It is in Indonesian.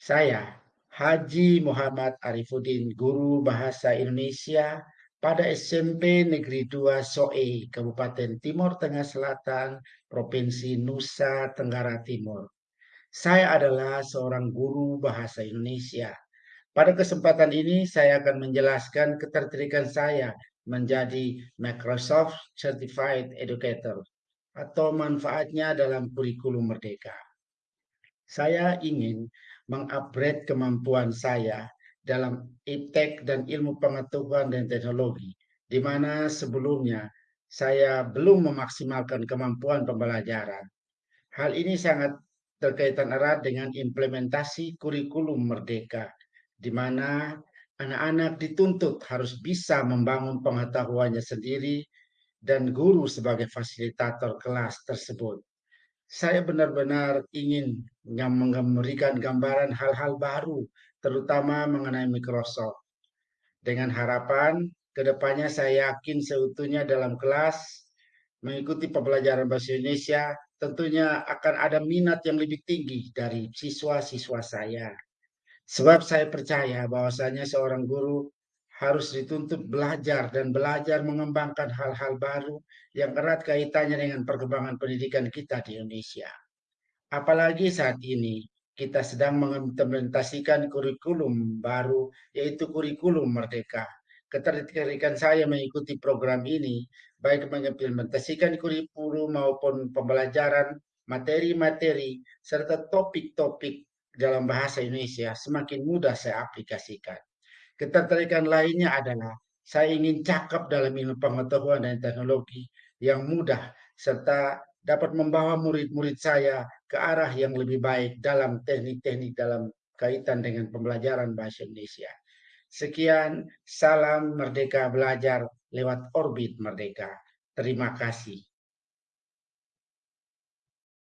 Saya, Haji Muhammad Arifuddin, guru bahasa Indonesia pada SMP Negeri 2 Soe, Kabupaten Timur Tengah Selatan, Provinsi Nusa Tenggara Timur. Saya adalah seorang guru bahasa Indonesia. Pada kesempatan ini saya akan menjelaskan ketertarikan saya menjadi Microsoft Certified Educator atau manfaatnya dalam kurikulum merdeka. Saya ingin mengupgrade kemampuan saya dalam iptek dan ilmu pengetahuan dan teknologi, di mana sebelumnya saya belum memaksimalkan kemampuan pembelajaran. Hal ini sangat terkaitan erat dengan implementasi kurikulum merdeka, di mana anak-anak dituntut harus bisa membangun pengetahuannya sendiri dan guru sebagai fasilitator kelas tersebut saya benar-benar ingin memberikan gambaran hal-hal baru, terutama mengenai Microsoft. Dengan harapan ke depannya saya yakin seutuhnya dalam kelas mengikuti pembelajaran bahasa Indonesia tentunya akan ada minat yang lebih tinggi dari siswa-siswa saya. Sebab saya percaya bahwasanya seorang guru harus dituntut belajar dan belajar mengembangkan hal-hal baru yang erat kaitannya dengan perkembangan pendidikan kita di Indonesia. Apalagi saat ini kita sedang mengimplementasikan kurikulum baru yaitu kurikulum merdeka. Ketertarikan saya mengikuti program ini baik mengimplementasikan kurikulum maupun pembelajaran materi-materi serta topik-topik dalam bahasa Indonesia semakin mudah saya aplikasikan. Ketertarikan lainnya adalah saya ingin cakap dalam ilmu pengetahuan dan teknologi yang mudah serta dapat membawa murid-murid saya ke arah yang lebih baik dalam teknik-teknik dalam kaitan dengan pembelajaran bahasa Indonesia. Sekian, salam merdeka belajar lewat orbit merdeka. Terima kasih.